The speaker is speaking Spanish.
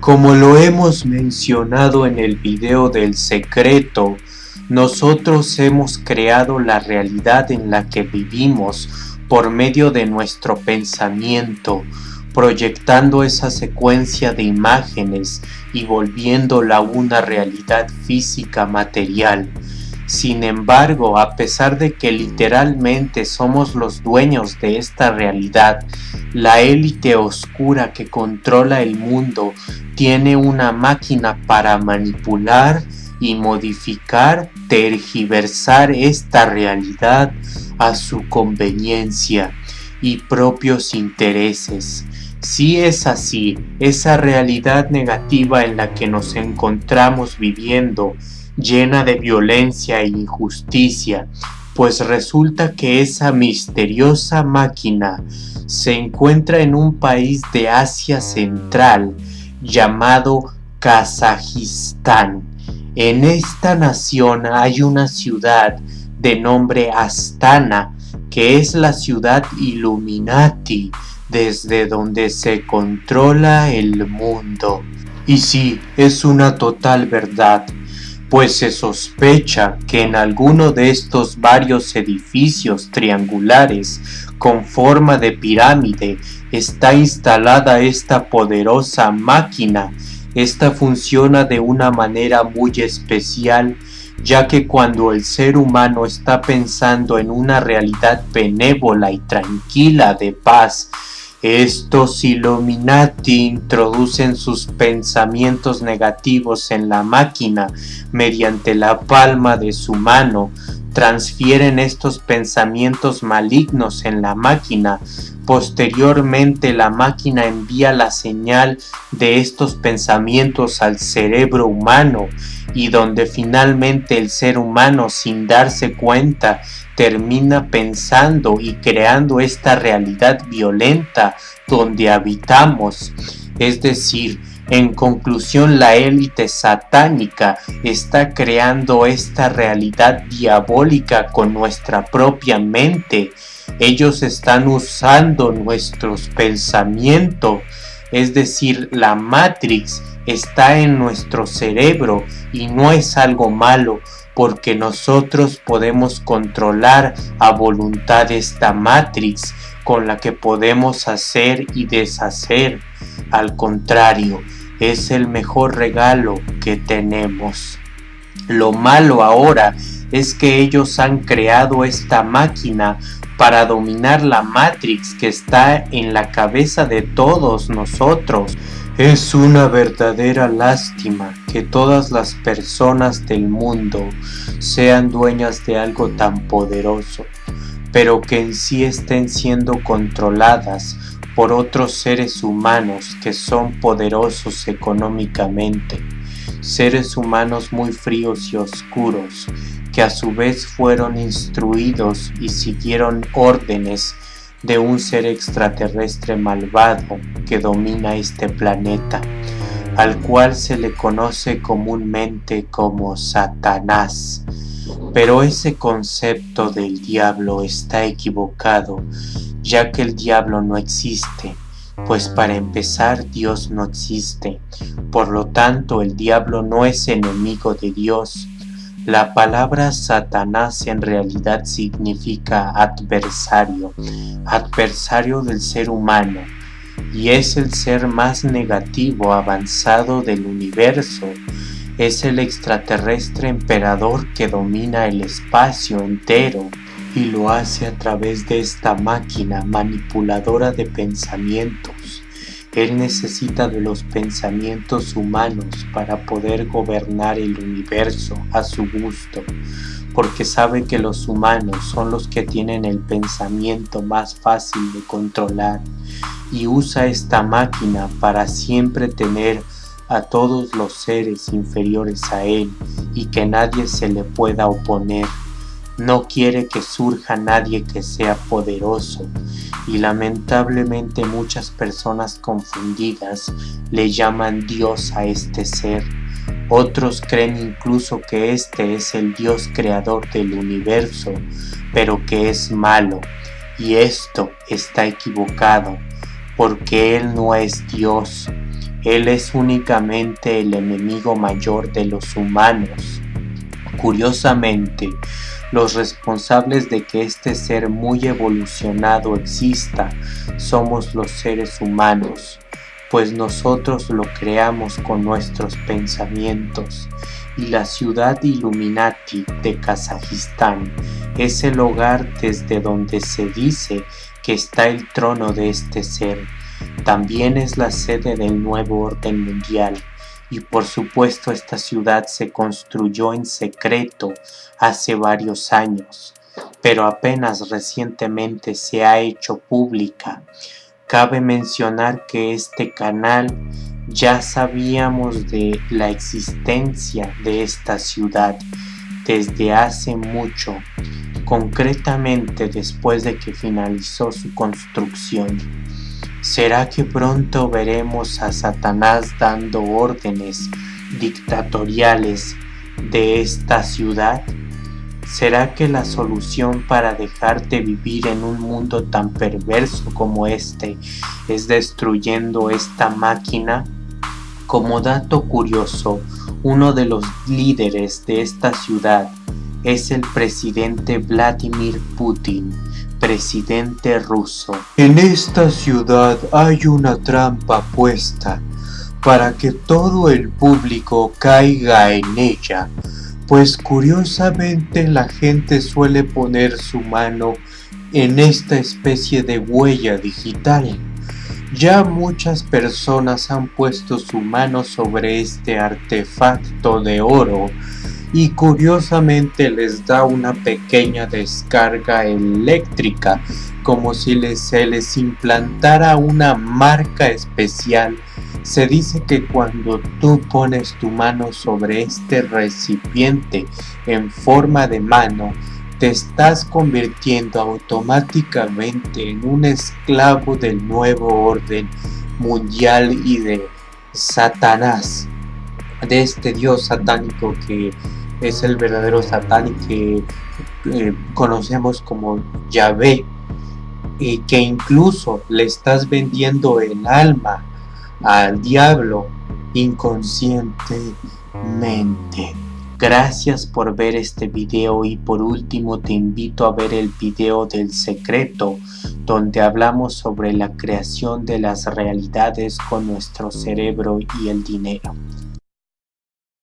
Como lo hemos mencionado en el video del secreto, nosotros hemos creado la realidad en la que vivimos por medio de nuestro pensamiento, proyectando esa secuencia de imágenes y volviéndola una realidad física material. Sin embargo, a pesar de que literalmente somos los dueños de esta realidad, la élite oscura que controla el mundo tiene una máquina para manipular y modificar, tergiversar esta realidad a su conveniencia y propios intereses. Si es así, esa realidad negativa en la que nos encontramos viviendo llena de violencia e injusticia, pues resulta que esa misteriosa máquina se encuentra en un país de Asia Central llamado Kazajistán. En esta nación hay una ciudad de nombre Astana, que es la ciudad Illuminati, desde donde se controla el mundo. Y sí, es una total verdad pues se sospecha que en alguno de estos varios edificios triangulares con forma de pirámide está instalada esta poderosa máquina. Esta funciona de una manera muy especial ya que cuando el ser humano está pensando en una realidad benévola y tranquila de paz estos Illuminati introducen sus pensamientos negativos en la máquina mediante la palma de su mano, transfieren estos pensamientos malignos en la máquina, posteriormente la máquina envía la señal de estos pensamientos al cerebro humano y donde finalmente el ser humano sin darse cuenta termina pensando y creando esta realidad violenta donde habitamos. Es decir, en conclusión, la élite satánica está creando esta realidad diabólica con nuestra propia mente. Ellos están usando nuestros pensamientos, es decir, la Matrix está en nuestro cerebro y no es algo malo, porque nosotros podemos controlar a voluntad esta Matrix con la que podemos hacer y deshacer. Al contrario, es el mejor regalo que tenemos. Lo malo ahora es que ellos han creado esta máquina para dominar la Matrix que está en la cabeza de todos nosotros. Es una verdadera lástima que todas las personas del mundo sean dueñas de algo tan poderoso, pero que en sí estén siendo controladas por otros seres humanos que son poderosos económicamente, seres humanos muy fríos y oscuros, que a su vez fueron instruidos y siguieron órdenes de un ser extraterrestre malvado que domina este planeta, al cual se le conoce comúnmente como Satanás. Pero ese concepto del diablo está equivocado, ya que el diablo no existe, pues para empezar Dios no existe, por lo tanto el diablo no es enemigo de Dios, la palabra Satanás en realidad significa adversario, adversario del ser humano, y es el ser más negativo avanzado del universo. Es el extraterrestre emperador que domina el espacio entero y lo hace a través de esta máquina manipuladora de pensamientos. Él necesita de los pensamientos humanos para poder gobernar el universo a su gusto, porque sabe que los humanos son los que tienen el pensamiento más fácil de controlar y usa esta máquina para siempre tener a todos los seres inferiores a él y que nadie se le pueda oponer. No quiere que surja nadie que sea poderoso y lamentablemente muchas personas confundidas le llaman Dios a este ser. Otros creen incluso que este es el Dios creador del universo, pero que es malo. Y esto está equivocado, porque Él no es Dios. Él es únicamente el enemigo mayor de los humanos. Curiosamente, los responsables de que este ser muy evolucionado exista somos los seres humanos, pues nosotros lo creamos con nuestros pensamientos y la ciudad Illuminati de Kazajistán es el hogar desde donde se dice que está el trono de este ser. También es la sede del nuevo orden mundial y por supuesto esta ciudad se construyó en secreto hace varios años, pero apenas recientemente se ha hecho pública. Cabe mencionar que este canal ya sabíamos de la existencia de esta ciudad desde hace mucho, concretamente después de que finalizó su construcción. ¿Será que pronto veremos a Satanás dando órdenes dictatoriales de esta ciudad? ¿Será que la solución para dejarte vivir en un mundo tan perverso como este es destruyendo esta máquina? Como dato curioso, uno de los líderes de esta ciudad es el presidente Vladimir Putin, presidente ruso. En esta ciudad hay una trampa puesta para que todo el público caiga en ella pues curiosamente la gente suele poner su mano en esta especie de huella digital. Ya muchas personas han puesto su mano sobre este artefacto de oro y curiosamente les da una pequeña descarga eléctrica como si se les implantara una marca especial. Se dice que cuando tú pones tu mano sobre este recipiente en forma de mano, te estás convirtiendo automáticamente en un esclavo del nuevo orden mundial y de Satanás, de este dios satánico que es el verdadero satán que eh, conocemos como Yahvé y que incluso le estás vendiendo el alma al diablo inconscientemente. Gracias por ver este video y por último te invito a ver el video del secreto donde hablamos sobre la creación de las realidades con nuestro cerebro y el dinero.